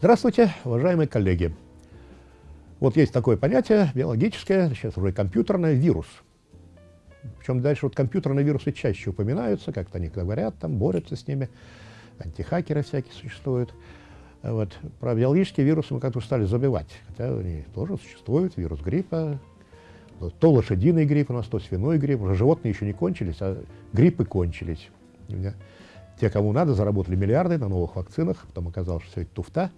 Здравствуйте, уважаемые коллеги. Вот есть такое понятие биологическое, сейчас уже компьютерное, вирус. Причем дальше вот компьютерные вирусы чаще упоминаются, как-то они говорят, там борются с ними, антихакеры всякие существуют. Вот. Про биологические вирусы мы как-то стали забивать, хотя они тоже существуют, вирус гриппа, то лошадиный грипп у нас, то свиной грипп, уже животные еще не кончились, а гриппы кончились. Те, кому надо, заработали миллиарды на новых вакцинах, потом оказалось, что все это туфта,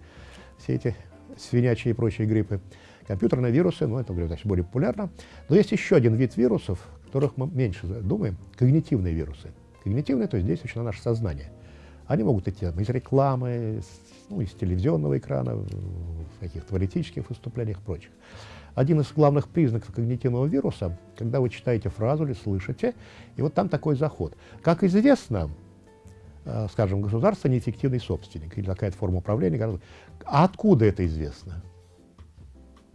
все эти свинячьи и прочие гриппы. Компьютерные вирусы, ну, это, значит, более популярно. Но есть еще один вид вирусов, которых мы меньше думаем, когнитивные вирусы. Когнитивные, то есть действующие на наше сознание. Они могут идти из рекламы, ну, из телевизионного экрана, в каких-то политических выступлениях и прочих. Один из главных признаков когнитивного вируса, когда вы читаете фразу или слышите, и вот там такой заход. Как известно, скажем, государство неэффективный собственник или какая-то форма управления. А откуда это известно?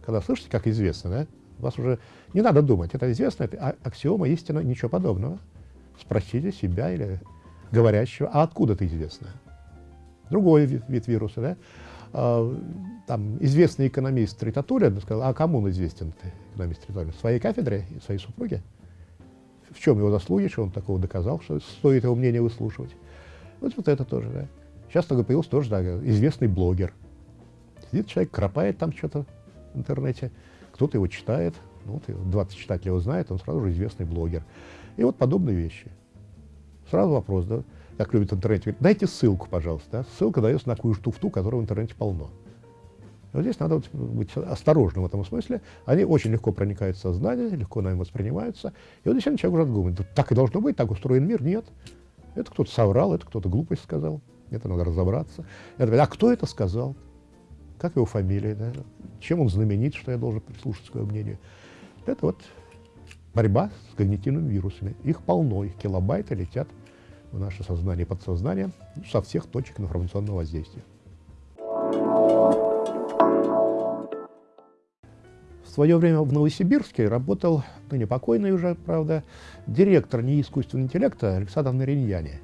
Когда слышите, как известно, да, вас уже не надо думать, это известно, это а, аксиома истина, ничего подобного. Спросите себя или говорящего, а откуда это известно? Другой вид, вируса, да? А, там известный экономист Тритатулин сказал, а кому он известен, экономист Тритатулин? Своей кафедре, своей супруге? В чем его заслуги, что он такого доказал, что стоит его мнение выслушивать? Вот, вот это тоже, да. Сейчас такой появился тоже, да, известный блогер. Сидит человек, кропает там что-то в интернете, кто-то его читает, ну, вот 20 читателей его знает, он сразу же известный блогер. И вот подобные вещи. Сразу вопрос, да, как любит говорит, дайте ссылку, пожалуйста. Да? Ссылка дается на какую-то туфту, которой в интернете полно. вот здесь надо быть осторожным в этом смысле. Они очень легко проникают в сознание, легко нами воспринимаются. И вот действительно человек уже думает, так и должно быть, так устроен мир. Нет. Это кто-то соврал, это кто-то глупость сказал. Это надо разобраться. Это, а кто это сказал? Как его фамилия? Да? Чем он знаменит, что я должен прислушаться к его мнению? Это вот борьба с когнитивными вирусами. Их полно, их килобайты летят в наше сознание и подсознание со всех точек информационного воздействия. Свое время в Новосибирске работал, ну, не покойный уже, правда, директор НИИ искусственного интеллекта Александр Нариньяне.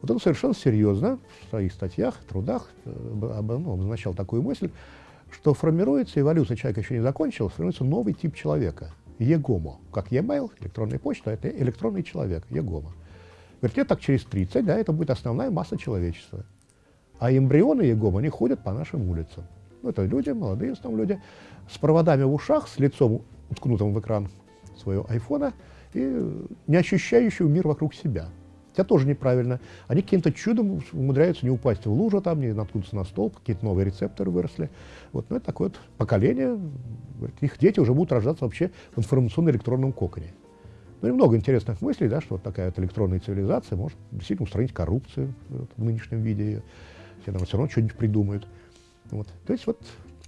Вот он совершенно серьезно в своих статьях, трудах э, ну, обозначал такую мысль, что формируется, эволюция человека еще не закончилась, формируется новый тип человека, егомо. Как e-mail, электронная почта, это электронный человек, егомо. Говорит, лет так через 30, да, это будет основная масса человечества. А эмбрионы егомо, они ходят по нашим улицам. Ну, это люди, молодые там люди, с проводами в ушах, с лицом, уткнутым в экран своего айфона, и не ощущающего мир вокруг себя. Это тоже неправильно. Они каким-то чудом умудряются не упасть в лужу, там, не наткнуться на столб, какие-то новые рецепторы выросли. Вот, ну, это такое вот поколение, их дети уже будут рождаться вообще в информационно-электронном коконе. Ну и много интересных мыслей, да, что вот такая вот электронная цивилизация может действительно устранить коррупцию вот, в нынешнем виде ее. Все равно что-нибудь придумают. Вот. То есть вот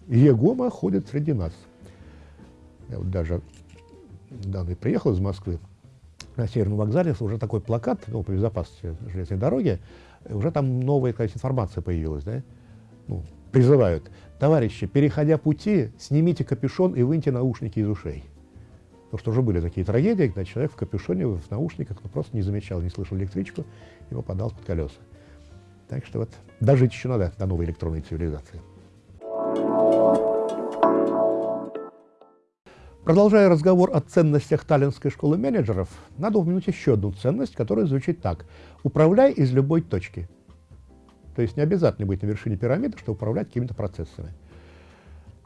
Егома ходит среди нас. Я вот даже недавно приехал из Москвы, на Северном вокзале уже такой плакат ну, по безопасности железной дороги, уже там новая какая информация появилась, да? ну, призывают, товарищи, переходя пути, снимите капюшон и выньте наушники из ушей. Потому что уже были такие трагедии, когда человек в капюшоне, в наушниках, ну, просто не замечал, не слышал электричку и попадал под колеса. Так что вот дожить еще надо до новой электронной цивилизации. Продолжая разговор о ценностях Таллинской школы менеджеров, надо упомянуть еще одну ценность, которая звучит так. Управляй из любой точки. То есть не обязательно быть на вершине пирамиды, чтобы управлять какими-то процессами.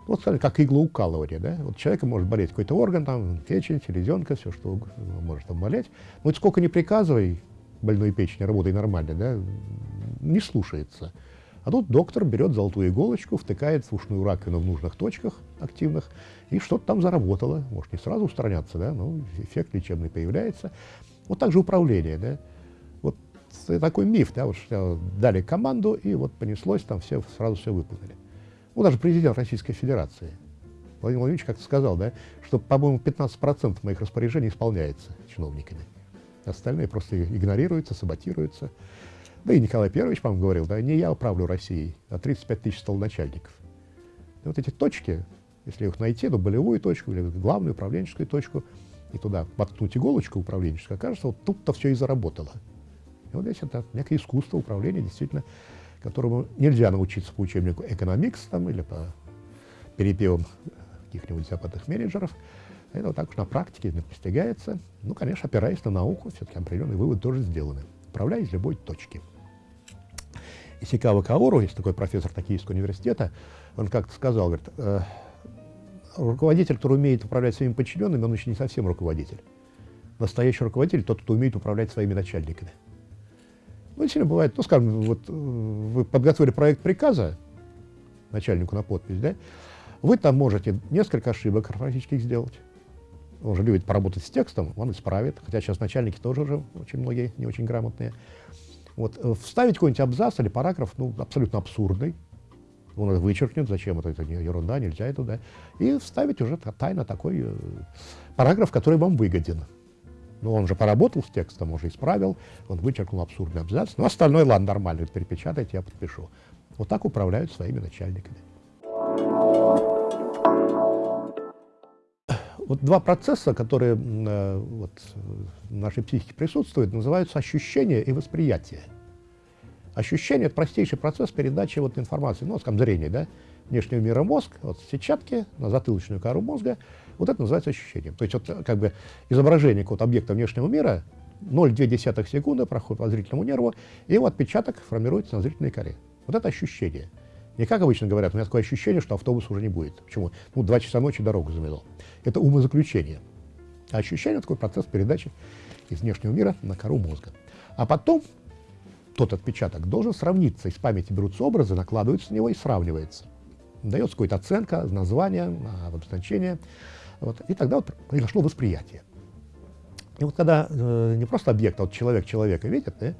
Вот, скажем, как иглоукалывание, да? Вот человека может болеть какой-то орган, там, печень, селезенка, все, что может там болеть. Но вот сколько не приказывай больной печени, работай нормально, да, не слушается. А тут доктор берет золотую иголочку, втыкает в ушную раковину в нужных точках активных, и что-то там заработало. Может, не сразу устраняться, да, но эффект лечебный появляется. Вот так же управление, да. Вот такой миф, да, вот что дали команду, и вот понеслось, там все сразу все выполнили. Ну, даже президент Российской Федерации, Владимир Владимирович как-то сказал, да, что, по-моему, 15% моих распоряжений исполняется чиновниками. Остальные просто игнорируются, саботируются. Да и Николай Первич, по-моему, говорил, да, не я управлю Россией, а 35 тысяч столоначальников. И вот эти точки, если их найти, то болевую точку или главную управленческую точку, и туда воткнуть иголочку управленческую, окажется, вот тут-то все и заработало. И вот здесь это некое искусство управления, действительно, которому нельзя научиться по учебнику экономикс там, или по перепевам каких-нибудь западных менеджеров. Это вот так уж на практике достигается. Ну, конечно, опираясь на науку, все-таки определенные выводы тоже сделаны. Управляя из любой точки. Исикава Каору, есть такой профессор Токийского университета, он как-то сказал, говорит, э, руководитель, который умеет управлять своими подчиненными, он еще не совсем руководитель. Настоящий руководитель тот, кто умеет управлять своими начальниками. Ну, сильно бывает, ну, скажем, вот э, вы подготовили проект приказа начальнику на подпись, да, вы там можете несколько ошибок орфографических сделать. Он же любит поработать с текстом, он исправит, хотя сейчас начальники тоже уже очень многие не очень грамотные. Вот, э, вставить какой-нибудь абзац или параграф, ну, абсолютно абсурдный, он это вычеркнет, зачем это, это ерунда, нельзя это, да, и вставить уже тайно такой э, параграф, который вам выгоден. Ну, он же поработал с текстом, уже исправил, он вычеркнул абсурдный абзац, но остальное, ладно, нормально, перепечатайте, я подпишу. Вот так управляют своими начальниками. Вот два процесса, которые э, вот, в нашей психике присутствуют, называются ощущение и восприятие. Ощущение – это простейший процесс передачи вот, информации, ну, скажем, зрения, да, внешнего мира мозг, вот сетчатки на затылочную кору мозга, вот это называется ощущением. То есть вот как бы изображение какого-то объекта внешнего мира 0,2 секунды проходит по зрительному нерву, и его отпечаток формируется на зрительной коре. Вот это ощущение. Не как обычно говорят, у меня такое ощущение, что автобус уже не будет. Почему? Ну, два часа ночи дорогу замело. Это умозаключение. А ощущение – такой процесс передачи из внешнего мира на кору мозга. А потом тот отпечаток должен сравниться. Из памяти берутся образы, накладываются на него и сравнивается. Дается какая-то оценка, название, обозначение. Вот, и тогда вот произошло восприятие. И вот когда э, не просто объект, а вот человек человека видит, да,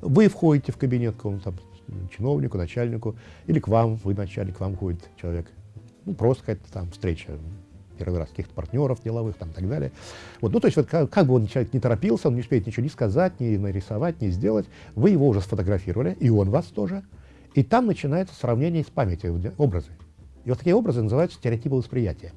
вы входите в кабинет какому-то чиновнику, начальнику, или к вам, вы начальник, к вам ходит человек. Ну, просто какая-то там встреча, первый раз каких-то партнеров деловых там и так далее. Вот, ну, то есть вот как, как бы он человек не торопился, он не успеет ничего ни сказать, ни нарисовать, ни сделать, вы его уже сфотографировали, и он вас тоже. И там начинается сравнение с памятью, образы. И вот такие образы называются стереотипы восприятия.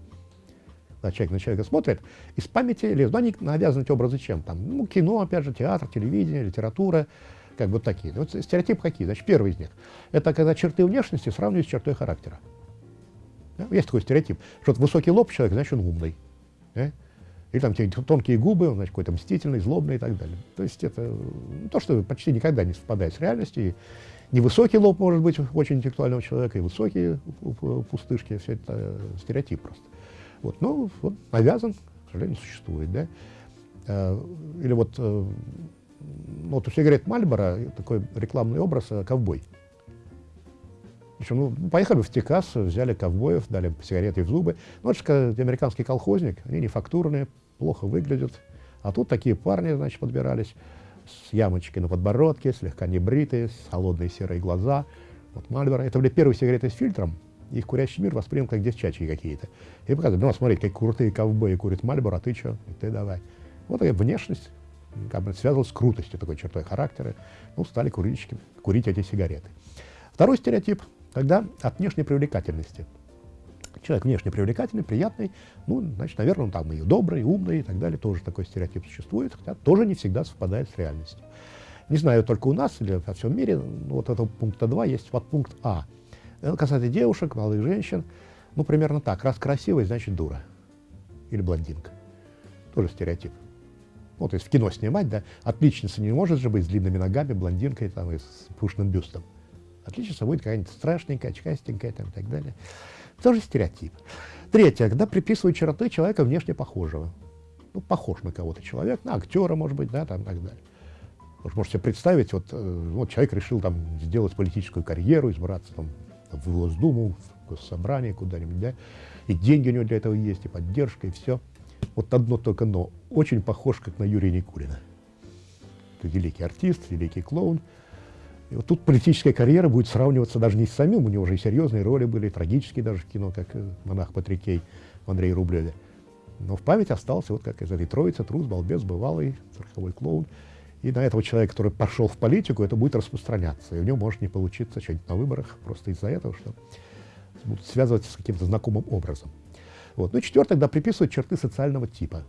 Когда человек на человека смотрит, из памяти лезут, ну, они навязаны эти образы чем? Там, ну, кино, опять же, театр, телевидение, литература, как бы такие. Вот стереотипы какие? Значит, первый из них – это когда черты внешности сравнивают с чертой характера. Да? Есть такой стереотип, что вот высокий лоб человек, значит, он умный. Да? Или там тонкие губы, он, значит, какой-то мстительный, злобный и так далее. То есть это ну, то, что почти никогда не совпадает с реальностью. И невысокий лоб может быть очень интеллектуального человека, и высокие пустышки, все это стереотип просто. Вот, ну, вот, навязан, к сожалению, существует, да. Э, или вот э, ну, вот у сигарет Мальбора такой рекламный образ э, ковбой. Причем, ну, поехали в Техас, взяли ковбоев, дали сигареты в зубы. Ну, это же американский колхозник, они не фактурные, плохо выглядят. А тут такие парни, значит, подбирались с ямочкой на подбородке, слегка небритые, с холодные серые глаза. Вот Мальборо. Это были первые сигареты с фильтром. Их курящий мир воспринял как девчачьи какие-то. И показывают, ну, смотри, как крутые ковбои курят Мальборо, а ты что? Ты давай. Вот такая внешность как бы связывалось с крутостью, такой чертой характера, ну, стали курильщики курить эти сигареты. Второй стереотип, когда от внешней привлекательности. Человек внешне привлекательный, приятный, ну, значит, наверное, он там и добрый, и умный, и так далее, тоже такой стереотип существует, хотя тоже не всегда совпадает с реальностью. Не знаю, только у нас или во всем мире, ну, вот этого пункта 2 есть подпункт А. Это касается девушек, молодых женщин, ну, примерно так, раз красивый, значит, дура или блондинка. Тоже стереотип ну, то есть в кино снимать, да, отличница не может же быть с длинными ногами, блондинкой там, и с пушным бюстом. Отличница будет какая-нибудь страшненькая, очкастенькая там, и так далее. Тоже стереотип. Третье, когда приписывают черты человека внешне похожего. Ну, похож на кого-то человек, на актера, может быть, да, там, и так далее. Вы можете себе представить, вот, э, вот человек решил там сделать политическую карьеру, избраться там в Госдуму, в Госсобрание куда-нибудь, да, и деньги у него для этого есть, и поддержка, и все. Вот одно только «но». Очень похож, как на Юрия Никулина. Это великий артист, великий клоун. И вот тут политическая карьера будет сравниваться даже не с самим, у него уже и серьезные роли были, трагические даже в кино, как э, монах Патрикей в Андрее Рублеве. Но в память остался вот как из этой троицы, трус, балбес, бывалый, цирковой клоун. И на этого человека, который пошел в политику, это будет распространяться. И у него может не получиться что-нибудь на выборах просто из-за этого, что будут связываться с каким-то знакомым образом. Вот. Ну четвертое, тогда приписывают черты социального типа,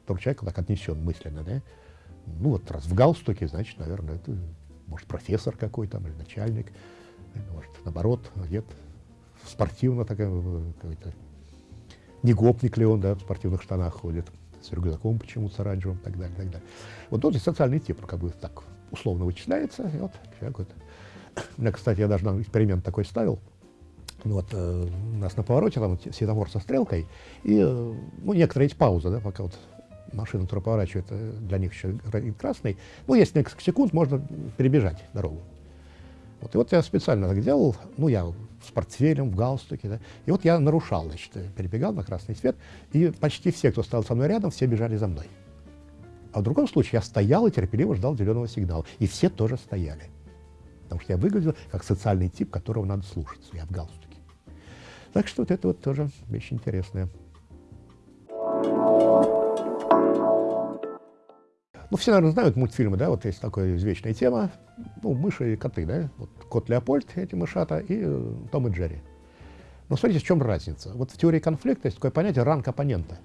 который человек так отнесен мысленно. Да? Ну вот раз в галстуке, значит, наверное, это может профессор какой-то или начальник. может, наоборот, одет спортивно, такая, какой-то, не гопник ли он, да, в спортивных штанах ходит, с рюкзаком почему-то с оранжевым так далее, так далее. Вот тот социальный тип, как бы так условно вычисляется, и вот человек вот. У меня, кстати, я даже эксперимент такой ставил, вот э, нас на повороте там светофор со стрелкой, и э, ну, некоторые есть паузы, да, пока вот машина, которая поворачивает, э, для них еще красный. Ну, есть несколько секунд, можно перебежать дорогу. Вот, и вот я специально так делал, ну, я с портфелем, в галстуке, да, и вот я нарушал, значит, перебегал на красный свет, и почти все, кто стоял со мной рядом, все бежали за мной. А в другом случае я стоял и терпеливо ждал зеленого сигнала, и все тоже стояли. Потому что я выглядел как социальный тип, которого надо слушаться, я в галстуке. Так что вот это вот тоже вещь интересная. Ну, все, наверное, знают мультфильмы, да, вот есть такая извечная тема, ну, мыши и коты, да, вот кот Леопольд, эти мышата, и э, Том и Джерри. Но смотрите, в чем разница. Вот в теории конфликта есть такое понятие ранг оппонента.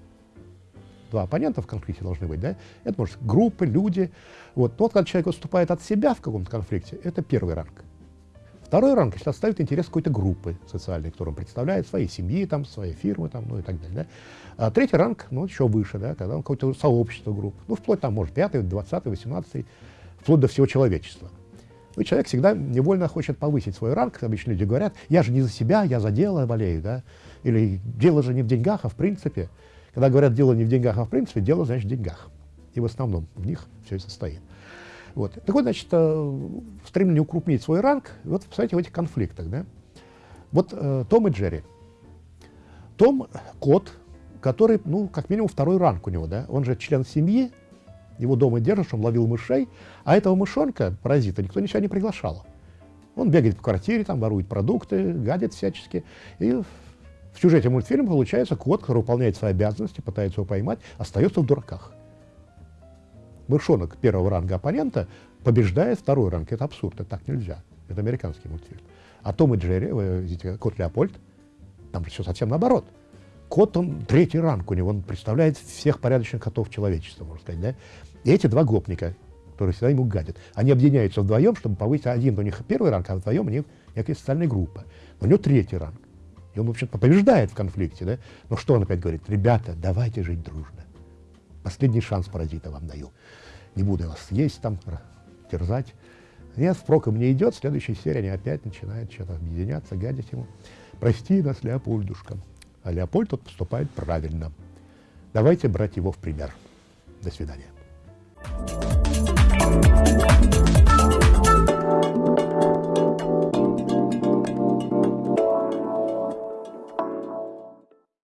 Два оппонента в конфликте должны быть, да, это может группы, люди. Вот тот, когда человек выступает от себя в каком-то конфликте, это первый ранг. Второй ранг, если отставить интерес какой-то группы социальной, которую он представляет, своей семьи, там, своей фирмы, там, ну и так далее. Да? А третий ранг, ну, еще выше, да, когда он какое-то сообщество групп, ну, вплоть там, может, пятый, двадцатый, восемнадцатый, вплоть до всего человечества. Ну, человек всегда невольно хочет повысить свой ранг, обычно люди говорят, я же не за себя, я за дело болею, да, или дело же не в деньгах, а в принципе. Когда говорят, дело не в деньгах, а в принципе, дело, значит, в деньгах. И в основном в них все и состоит. Вот. Так вот, значит, э, стремление укрупнить свой ранг, вот, кстати, в этих конфликтах, да. Вот э, Том и Джерри. Том — кот, который, ну, как минимум, второй ранг у него, да. Он же член семьи, его дома держишь, он ловил мышей, а этого мышонка, паразита, никто ничего не приглашал. Он бегает по квартире, там ворует продукты, гадит всячески. И в сюжете мультфильма получается кот, который выполняет свои обязанности, пытается его поймать, остается в дураках мышонок первого ранга оппонента побеждает второй ранг. Это абсурд, это так нельзя. Это американский мультфильм. А Том и Джерри, вы видите, кот Леопольд, там все совсем наоборот. Кот, он третий ранг у него, он представляет всех порядочных котов человечества, можно сказать, да? И эти два гопника, которые всегда ему гадят, они объединяются вдвоем, чтобы повысить один у них первый ранг, а вдвоем у них некая социальная группа. Но у него третий ранг. И он, в общем-то, побеждает в конфликте, да? Но что он опять говорит? Ребята, давайте жить дружно. Последний шанс паразита вам даю. Не буду вас есть там, терзать. Нет, впрок им не идет. В следующей серии они опять начинают что-то объединяться, гадить ему. Прости нас, Леопольдушка. А Леопольд тут поступает правильно. Давайте брать его в пример. До свидания.